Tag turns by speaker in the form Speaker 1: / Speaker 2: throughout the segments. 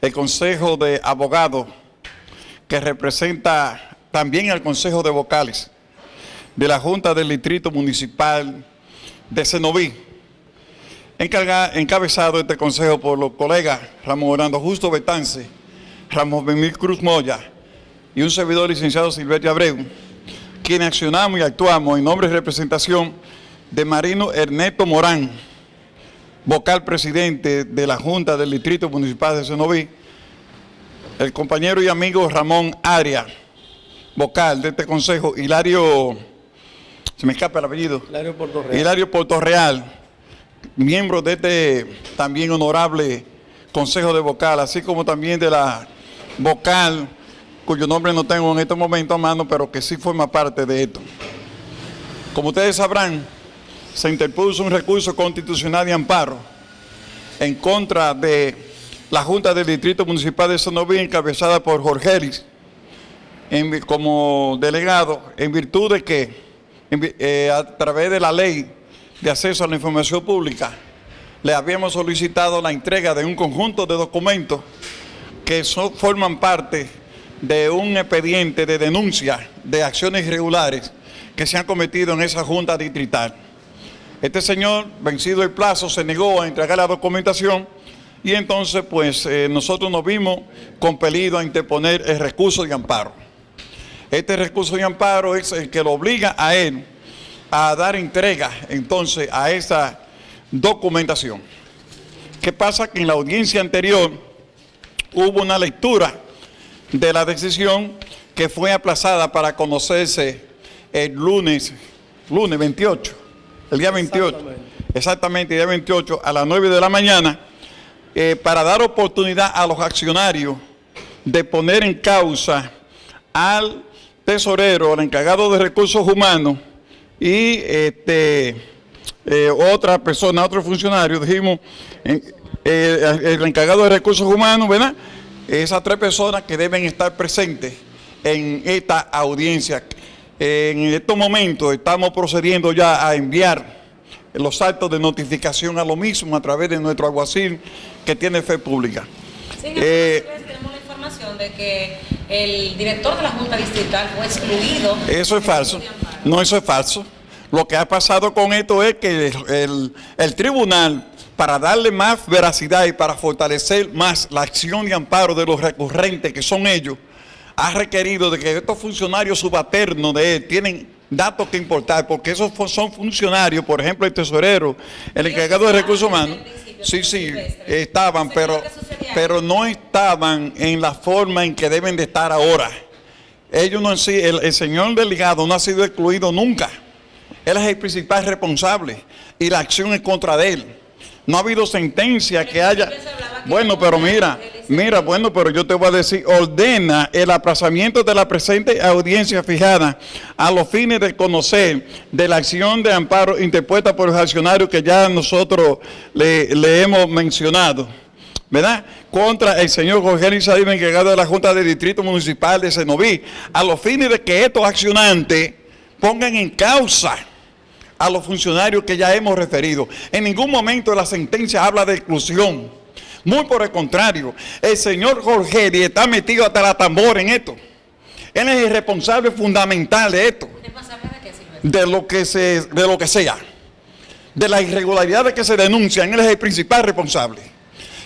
Speaker 1: el Consejo de Abogados, que representa también al Consejo de Vocales de la Junta del Distrito Municipal de Cenoví, encabezado este consejo por los colegas Ramón Orlando Justo Betance, Ramón Benil Cruz Moya y un servidor licenciado Silverio Abreu, quienes accionamos y actuamos en nombre y representación de Marino Ernesto Morán, vocal presidente de la Junta del Distrito Municipal de Cenoví, el compañero y amigo Ramón Aria, vocal de este consejo, Hilario, se me escapa el apellido, Hilario Portorreal, Hilario Portorreal miembro de este también honorable consejo de vocal, así como también de la vocal, cuyo nombre no tengo en este momento a mano, pero que sí forma parte de esto. Como ustedes sabrán, se interpuso un recurso constitucional de amparo en contra de la Junta del Distrito Municipal de Sonoví, encabezada por Jorge Ellis, como delegado, en virtud de que eh, a través de la ley de acceso a la información pública, le habíamos solicitado la entrega de un conjunto de documentos que forman parte de un expediente de denuncia de acciones irregulares que se han cometido en esa Junta Distrital. Este señor, vencido el plazo, se negó a entregar la documentación y entonces pues eh, nosotros nos vimos compelidos a interponer el recurso de amparo. Este recurso de amparo es el que lo obliga a él a dar entrega entonces a esa documentación. ¿Qué pasa? Que en la audiencia anterior hubo una lectura de la decisión que fue aplazada para conocerse el lunes, lunes 28 el día 28, exactamente, el día 28 a las 9 de la mañana, eh, para dar oportunidad a los accionarios de poner en causa al tesorero, al encargado de recursos humanos y este, eh, otra persona, otro funcionario, dijimos, eh, el encargado de recursos humanos, ¿verdad? Esas tres personas que deben estar presentes en esta audiencia en estos momentos estamos procediendo ya a enviar los actos de notificación a lo mismo a través de nuestro aguacil que tiene fe pública.
Speaker 2: Sí, eh, tenemos la información de que el director de la Junta Distrital fue excluido.
Speaker 1: Eso es falso. No, eso es falso. Lo que ha pasado con esto es que el, el tribunal, para darle más veracidad y para fortalecer más la acción de amparo de los recurrentes que son ellos, ha requerido de que estos funcionarios subalternos de él tienen datos que importar, porque esos son funcionarios, por ejemplo el tesorero, el encargado de recursos humanos, sí, sí, estaban, pero, pero no estaban en la forma en que deben de estar ahora. Ellos no el, el señor delegado no ha sido excluido nunca. Él es el principal responsable y la acción es contra él. No ha habido sentencia que haya... Bueno, pero mira, mira, bueno, pero yo te voy a decir, ordena el aplazamiento de la presente audiencia fijada a los fines de conocer de la acción de amparo interpuesta por los accionarios que ya nosotros le, hemos mencionado. ¿verdad? Contra el señor Jorge Elizabeth, encargado de la Junta de Distrito Municipal de Senoví, a los fines de que estos accionantes pongan en causa a los funcionarios que ya hemos referido. En ningún momento la sentencia habla de exclusión. Muy por el contrario, el señor Jorge está metido hasta la tambor en esto. Él es el responsable fundamental de esto. De lo que, se, de lo que sea. De las irregularidades que se denuncian, él es el principal responsable.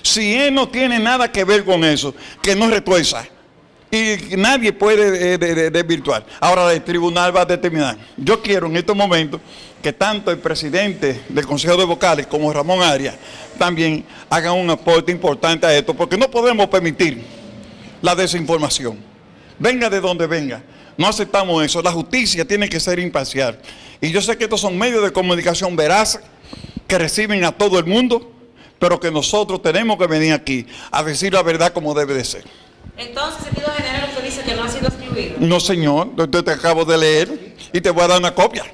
Speaker 1: Si él no tiene nada que ver con eso, que no retuerza. Y nadie puede eh, desvirtuar. Ahora el tribunal va a determinar. Yo quiero en estos momentos que tanto el presidente del Consejo de Vocales como Ramón Arias también hagan un aporte importante a esto, porque no podemos permitir la desinformación. Venga de donde venga. No aceptamos eso. La justicia tiene que ser imparcial. Y yo sé que estos son medios de comunicación veraces que reciben a todo el mundo, pero que nosotros tenemos que venir aquí a decir la verdad como debe de ser.
Speaker 2: Entonces, sentido general, usted dice que no ha sido excluido.
Speaker 1: No, señor. Yo te acabo de leer y te voy a dar una copia.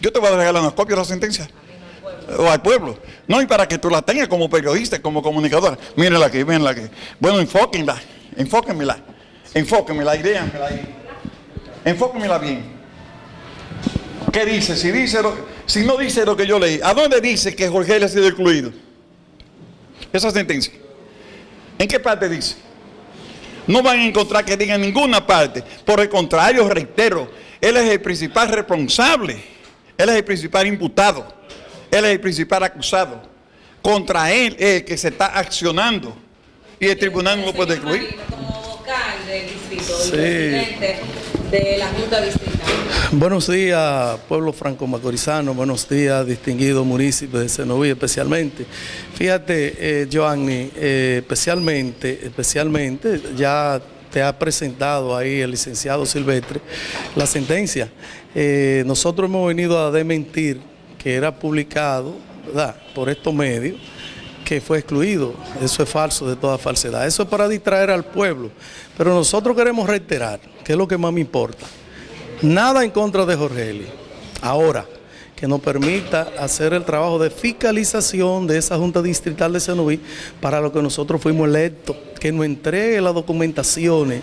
Speaker 1: Yo te voy a regalar una copia de la sentencia. O al pueblo. No, y para que tú la tengas como periodista, como comunicadora. Mírenla aquí, mírenla aquí. Bueno, enfóquenla, enfóquenmela. Enfóquenmela, idéanmela ahí. Enfóquenmela bien. ¿Qué dice? Si, dice si no dice lo que yo leí, ¿a dónde dice que Jorge le ha sido excluido? Esa sentencia. ¿En qué parte dice? No van a encontrar que diga en ninguna parte. Por el contrario, reitero, él es el principal responsable, él es el principal imputado, él es el principal acusado. Contra él es el que se está accionando y el tribunal no lo puede.
Speaker 2: Marino, Como vocal del distrito,
Speaker 3: Sí.
Speaker 2: presidente de la Junta Distrital.
Speaker 3: Buenos días, pueblo franco-macorizano, buenos días, distinguido municipio de Senoví especialmente. Fíjate, eh, Joanny, eh, especialmente, especialmente, ya te ha presentado ahí el licenciado Silvestre la sentencia. Eh, nosotros hemos venido a desmentir que era publicado, ¿verdad?, por estos medios, que fue excluido. Eso es falso de toda falsedad. Eso es para distraer al pueblo. Pero nosotros queremos reiterar, que es lo que más me importa. Nada en contra de Jorge Eli. Ahora, que nos permita hacer el trabajo de fiscalización de esa Junta Distrital de Senoví para lo que nosotros fuimos electos, que nos entregue las documentaciones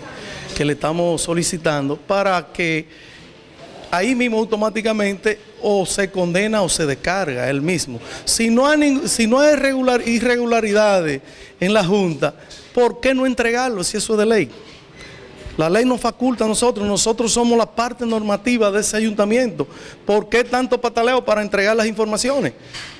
Speaker 3: que le estamos solicitando para que ahí mismo automáticamente o se condena o se descarga él mismo. Si no hay, irregularidades en la Junta, ¿por qué no entregarlo si eso es de ley? La ley nos faculta a nosotros, nosotros somos la parte normativa de ese ayuntamiento. ¿Por qué tanto pataleo para entregar las informaciones?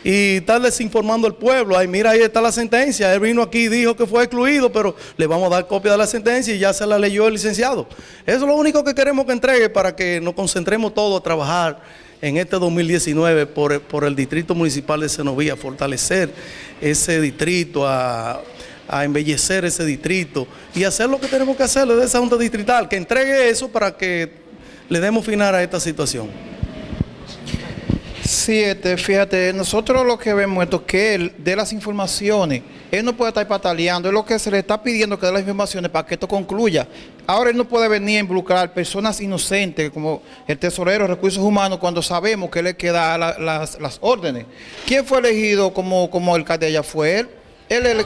Speaker 3: Y estar desinformando al pueblo. Ay, mira, ahí está la sentencia. Él vino aquí y dijo que fue excluido, pero le vamos a dar copia de la sentencia y ya se la leyó el licenciado. Eso es lo único que queremos que entregue para que nos concentremos todos a trabajar en este 2019 por, por el Distrito Municipal de Senoví, a fortalecer ese distrito, a a embellecer ese distrito y hacer lo que tenemos que hacer desde esa Junta Distrital, que entregue eso para que le demos final a esta situación.
Speaker 4: Sí, este, fíjate, nosotros lo que vemos es que él dé las informaciones, él no puede estar pataleando, es lo que se le está pidiendo que dé las informaciones para que esto concluya. Ahora él no puede venir a involucrar personas inocentes como el tesorero de recursos humanos cuando sabemos que él es que da la- las, las órdenes. ¿Quién fue elegido como, como alcalde allá? Fue él. Él ele-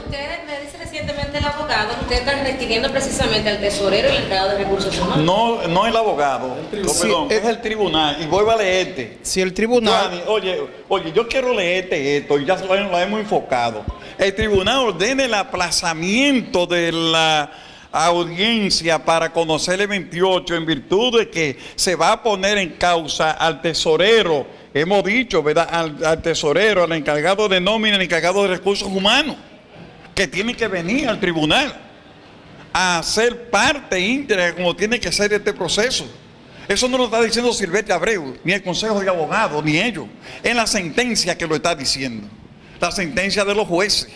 Speaker 2: Usted me dice recientemente el abogado, usted está refiriendo precisamente al tesorero y el encargado de recursos humanos.
Speaker 1: No, no el abogado, no, perdón,
Speaker 4: eh,
Speaker 1: es el tribunal. Y voy a leerte.
Speaker 4: si el tribunal...
Speaker 1: Oye, oye, yo quiero leerte esto, y ya lo, lo hemos enfocado. El tribunal ordena el aplazamiento de la audiencia para conocer el 28 en virtud de que se va a poner en causa al tesorero, hemos dicho, ¿verdad? Al, al tesorero, al encargado de nómina, al encargado de recursos humanos, que tiene que venir al tribunal a ser parte íntegra como tiene que ser este proceso. Eso no lo está diciendo Silvestre Abreu, ni el Consejo de Abogados, ni ellos. Es la sentencia que lo está diciendo. La sentencia de los jueces.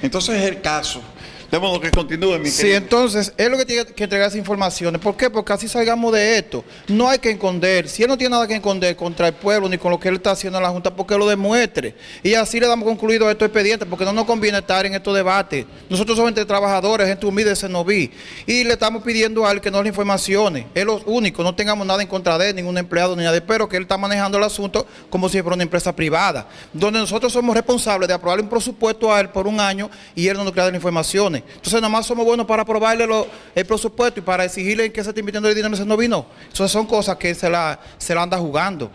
Speaker 1: Entonces es el caso. De modo que continúe, mi
Speaker 4: Sí,
Speaker 1: querido.
Speaker 4: entonces, es lo que tiene que entregar esas informaciones. ¿Por qué? Porque así salgamos de esto. No hay que esconder. Si él no tiene nada que esconder contra el pueblo ni con lo que él está haciendo en la Junta, porque lo demuestre. Y así le damos concluido a estos expedientes, porque no nos conviene estar en estos debates. Nosotros somos entre trabajadores, gente humilde de Senoví. Y le estamos pidiendo a él que nos dé informaciones. Es lo único. No tengamos nada en contra de él, ningún empleado ni nada. Pero que él está manejando el asunto como si fuera una empresa privada. Donde nosotros somos responsables de aprobarle un presupuesto a él por un año y él no nos crea las informaciones. Entonces, nada más somos buenos para aprobarle el presupuesto y para exigirle que se esté invirtiendo el dinero en ese no vino. Entonces, son cosas que se la, se la anda jugando.